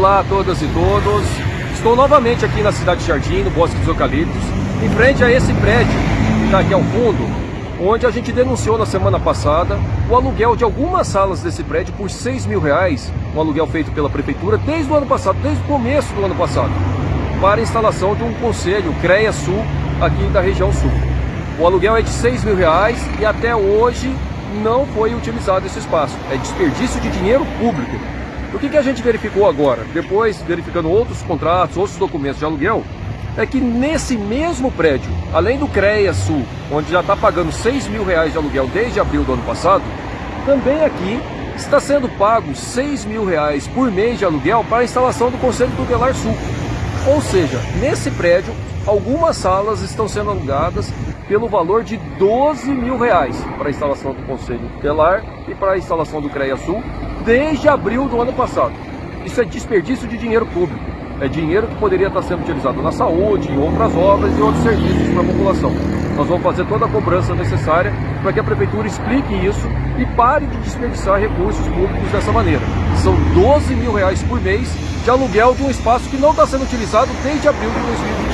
Olá a todas e todos. Estou novamente aqui na cidade de Jardim, no Bosque dos Eucaliptos, em frente a esse prédio que está aqui ao fundo, onde a gente denunciou na semana passada o aluguel de algumas salas desse prédio por 6 mil reais, um aluguel feito pela prefeitura desde o ano passado, desde o começo do ano passado, para a instalação de um conselho CREA Sul aqui da região sul. O aluguel é de 6 mil reais e até hoje não foi utilizado esse espaço. É desperdício de dinheiro público. O que, que a gente verificou agora? Depois, verificando outros contratos, outros documentos de aluguel, é que nesse mesmo prédio, além do CREA Sul, onde já está pagando 6 mil reais de aluguel desde abril do ano passado, também aqui está sendo pago 6 mil reais por mês de aluguel para a instalação do Conselho Tutelar Sul. Ou seja, nesse prédio, algumas salas estão sendo alugadas pelo valor de 12 mil reais para a instalação do Conselho Tutelar e para a instalação do CREA Sul desde abril do ano passado. Isso é desperdício de dinheiro público. É dinheiro que poderia estar sendo utilizado na saúde, em outras obras e outros serviços para a população. Nós vamos fazer toda a cobrança necessária para que a Prefeitura explique isso e pare de desperdiçar recursos públicos dessa maneira. São 12 mil reais por mês de aluguel de um espaço que não está sendo utilizado desde abril de 2020.